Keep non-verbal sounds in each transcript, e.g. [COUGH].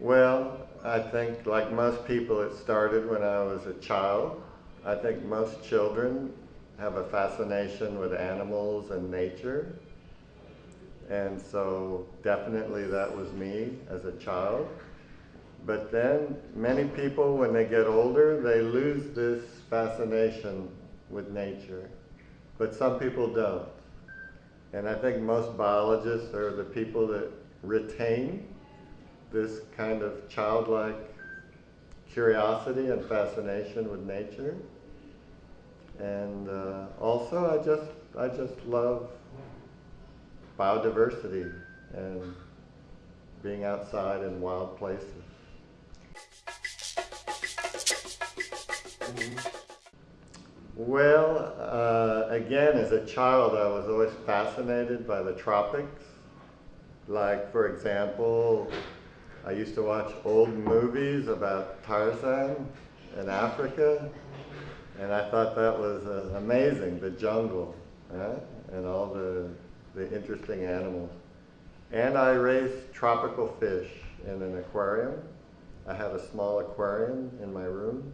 Well, I think like most people it started when I was a child. I think most children have a fascination with animals and nature. And so definitely that was me as a child. But then many people, when they get older, they lose this fascination with nature. But some people don't. And I think most biologists are the people that retain this kind of childlike curiosity and fascination with nature. And uh, also, I just, I just love biodiversity and being outside in wild places. Well, uh, again, as a child, I was always fascinated by the tropics. Like, for example, I used to watch old movies about Tarzan in Africa, and I thought that was uh, amazing, the jungle, and all the, the interesting animals. And I raised tropical fish in an aquarium. I had a small aquarium in my room,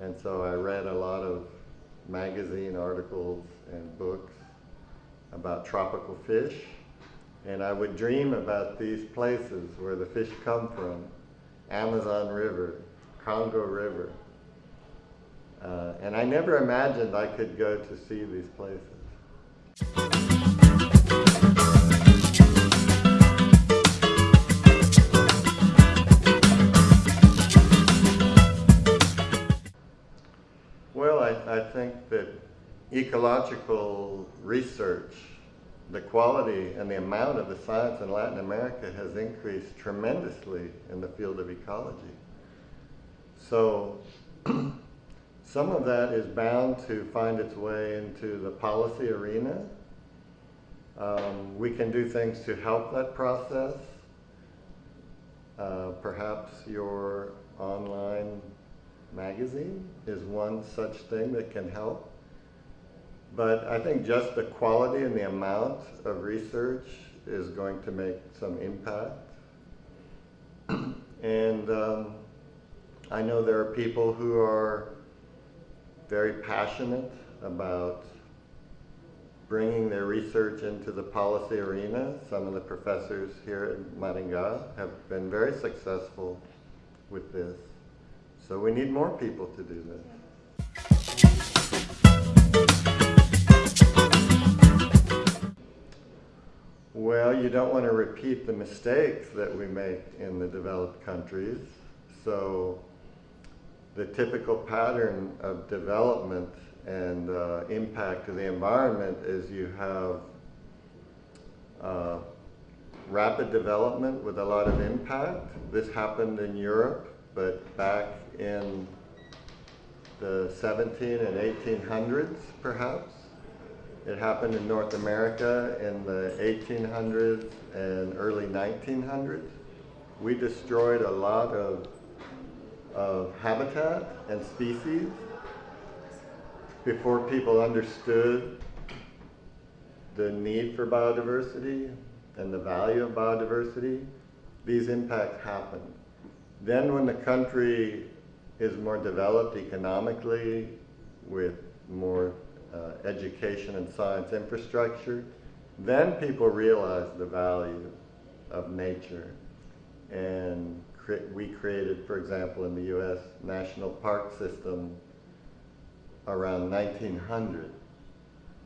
and so I read a lot of magazine articles and books about tropical fish. And I would dream about these places where the fish come from. Amazon River, Congo River. Uh, and I never imagined I could go to see these places. Ecological research, the quality and the amount of the science in Latin America has increased tremendously in the field of ecology. So [CLEARS THROAT] some of that is bound to find its way into the policy arena. Um, we can do things to help that process. Uh, perhaps your online magazine is one such thing that can help. But I think just the quality and the amount of research is going to make some impact. [CLEARS THROAT] and um, I know there are people who are very passionate about bringing their research into the policy arena. Some of the professors here at Maringá have been very successful with this. So we need more people to do this. Well, you don't want to repeat the mistakes that we make in the developed countries. So the typical pattern of development and uh, impact to the environment is you have uh, rapid development with a lot of impact. This happened in Europe, but back in the 17 and 1800s, perhaps. It happened in North America in the 1800s and early 1900s. We destroyed a lot of, of habitat and species before people understood the need for biodiversity and the value of biodiversity. These impacts happen. Then when the country is more developed economically with more uh, education and science infrastructure, then people realize the value of nature. And cre we created, for example, in the U.S. national park system around 1900,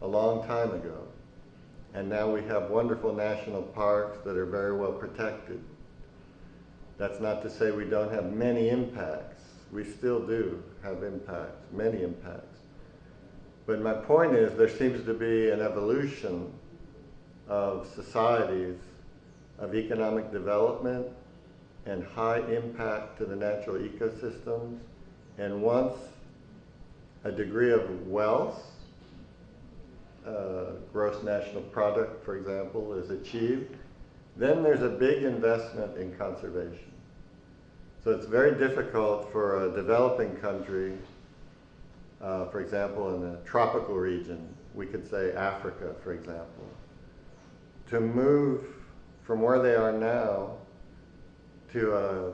a long time ago. And now we have wonderful national parks that are very well protected. That's not to say we don't have many impacts. We still do have impacts, many impacts. But my point is there seems to be an evolution of societies of economic development and high impact to the natural ecosystems. And once a degree of wealth, uh, gross national product, for example, is achieved, then there's a big investment in conservation. So it's very difficult for a developing country, uh, for example, in a tropical region, we could say Africa, for example, to move from where they are now to a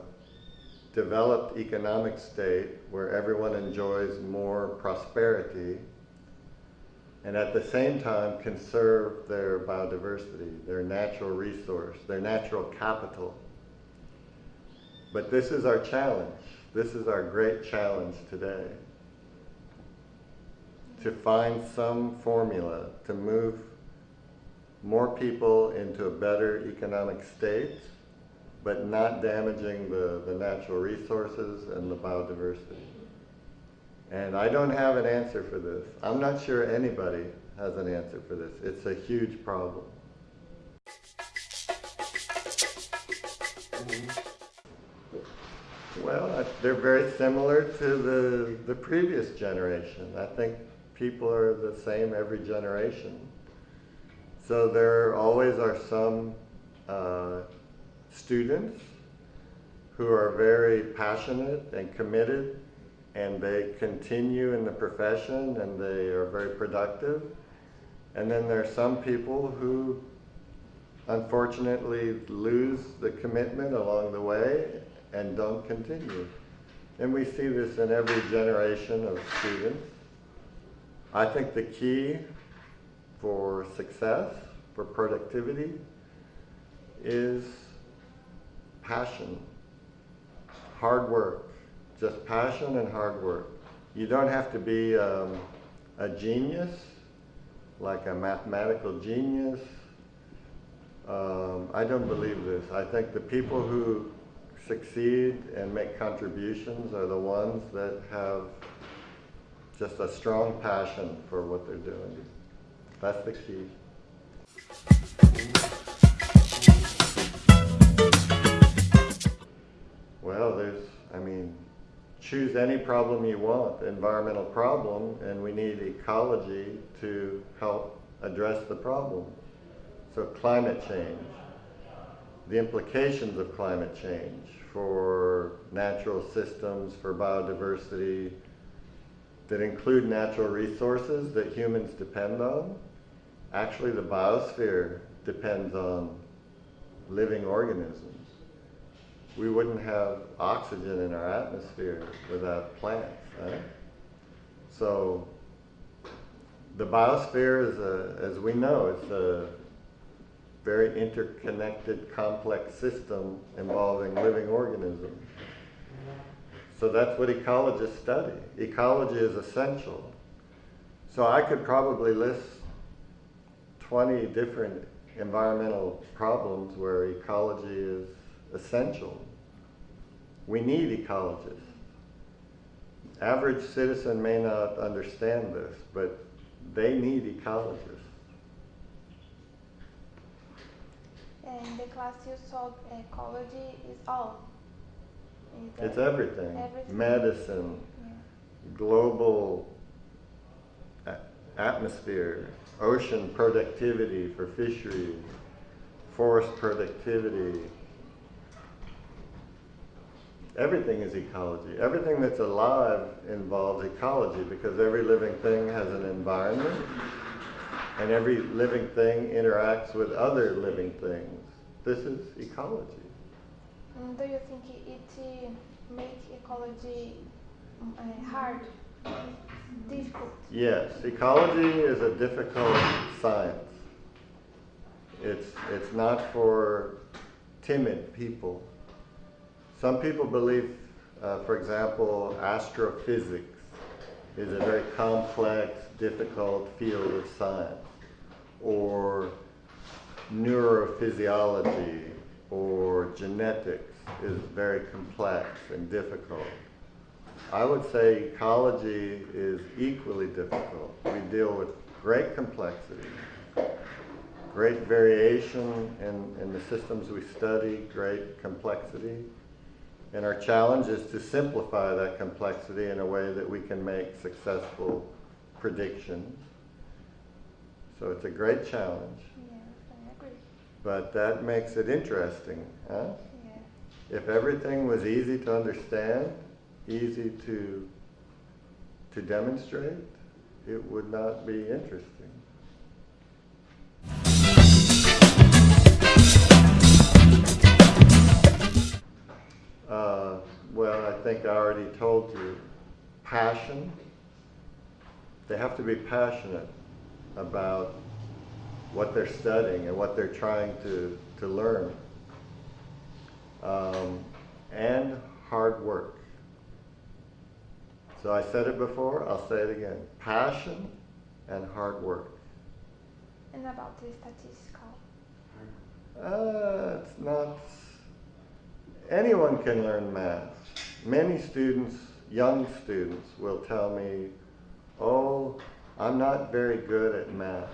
developed economic state where everyone enjoys more prosperity and at the same time conserve their biodiversity, their natural resource, their natural capital. But this is our challenge. This is our great challenge today. To find some formula to move more people into a better economic state, but not damaging the, the natural resources and the biodiversity. And I don't have an answer for this. I'm not sure anybody has an answer for this. It's a huge problem. Well, they're very similar to the, the previous generation. I think people are the same every generation. So there always are some uh, students who are very passionate and committed and they continue in the profession and they are very productive. And then there are some people who unfortunately lose the commitment along the way and don't continue. And we see this in every generation of students. I think the key for success, for productivity, is passion, hard work, just passion and hard work. You don't have to be um, a genius, like a mathematical genius. Um, I don't believe this. I think the people who succeed and make contributions are the ones that have just a strong passion for what they're doing. That's the key. Well, there's, I mean, choose any problem you want, environmental problem, and we need ecology to help address the problem. So climate change, the implications of climate change for natural systems, for biodiversity, that include natural resources that humans depend on. Actually, the biosphere depends on living organisms. We wouldn't have oxygen in our atmosphere without plants. Right? So the biosphere is a, as we know, it's a very interconnected, complex system involving living organisms. So that's what ecologists study. Ecology is essential. So I could probably list 20 different environmental problems where ecology is essential. We need ecologists. Average citizen may not understand this, but they need ecologists. In the class you saw ecology is all. Is It's everything. Everything. Medicine, Yeah. global atmosphere, ocean productivity for fisheries, forest productivity. Everything is ecology. Everything that's alive involves ecology because every living thing has an environment and every living thing interacts with other living things. This is ecology. Do you think it uh, make ecology mm, uh, hard, difficult? Yes, ecology is a difficult science. It's, it's not for timid people. Some people believe, uh, for example, astrophysics is a very complex, difficult field of science, or neurophysiology or genetics is very complex and difficult. I would say ecology is equally difficult. We deal with great complexity, great variation in, in the systems we study, great complexity. And our challenge is to simplify that complexity in a way that we can make successful predictions. So it's a great challenge, Yes, I agree. but that makes it interesting, huh? If everything was easy to understand, easy to, to demonstrate, it would not be interesting. Uh, well, I think I already told you, passion. They have to be passionate about what they're studying and what they're trying to, to learn. Um, and hard work. So I said it before, I'll say it again. Passion and hard work. And about the statistical. Uh, it's not. Anyone can learn math. Many students, young students, will tell me, "Oh, I'm not very good at math."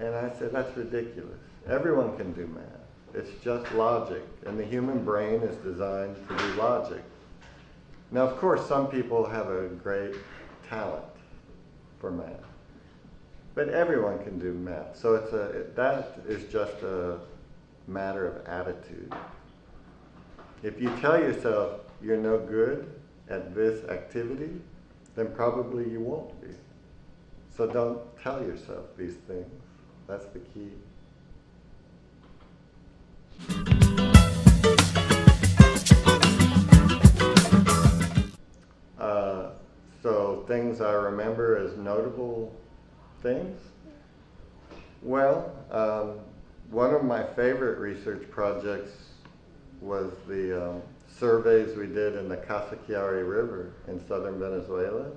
And I said, "That's ridiculous. Everyone can do math. It's just logic, and the human brain is designed to do logic." Now, of course, some people have a great talent for math. But everyone can do math. So it's a, that is just a matter of attitude. If you tell yourself you're no good at this activity, then probably you won't be. So don't tell yourself these things. That's the key. Uh, so things I remember as notable things? Well, um, one of my favorite research projects was the um, surveys we did in the Casiquiare River in southern Venezuela.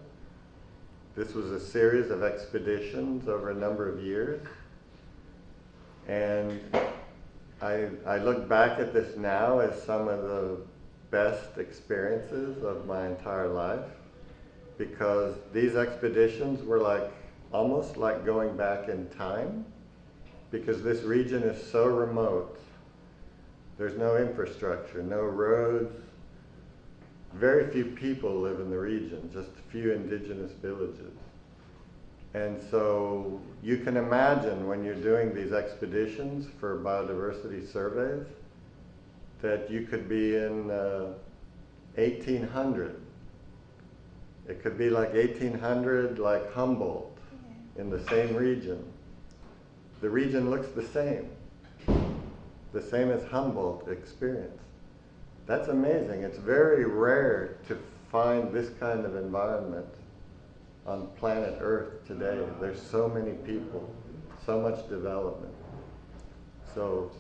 This was a series of expeditions over a number of years. And I, I look back at this now as some of the best experiences of my entire life because these expeditions were like almost like going back in time because this region is so remote. There's no infrastructure, no roads. Very few people live in the region, just a few indigenous villages. And so you can imagine when you're doing these expeditions for biodiversity surveys that you could be in uh, 1800. It could be like 1800, like Humboldt in the same region. The region looks the same, the same as Humboldt experience. That's amazing. It's very rare to find this kind of environment on planet Earth today. There's so many people, so much development. So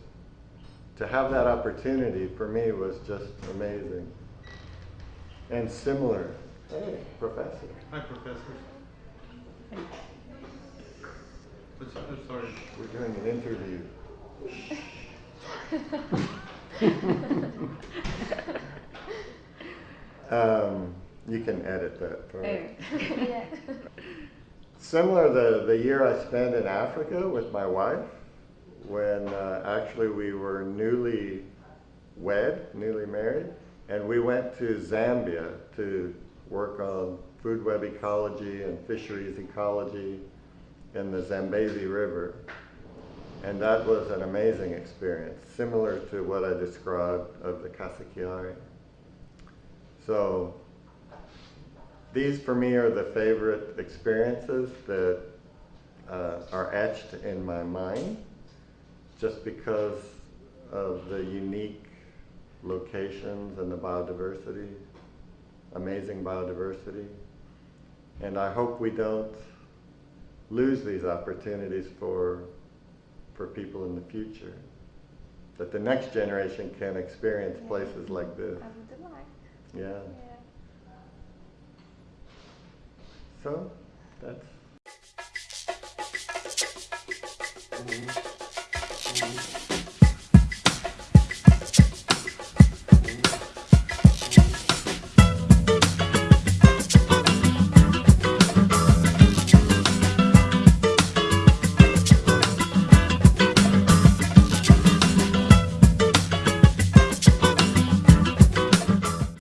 to have that opportunity for me was just amazing. And similar. Hey, professor. Hi, Professor. What's, oh, sorry. We're doing an interview. [LAUGHS] um, you can edit that. part. [LAUGHS] yeah. Similar the, the year I spent in Africa with my wife, when uh, actually we were newly wed, newly married, and we went to Zambia to work on food web ecology and fisheries ecology in the Zambezi River. And that was an amazing experience, similar to what I described of the Casiquiare. So these for me are the favorite experiences that uh, are etched in my mind just because of the unique locations and the biodiversity, amazing biodiversity. And I hope we don't lose these opportunities for, for people in the future. That the next generation can experience Yeah. places like this. I would like. Yeah. Yeah. So that's. Mhm. Mhm.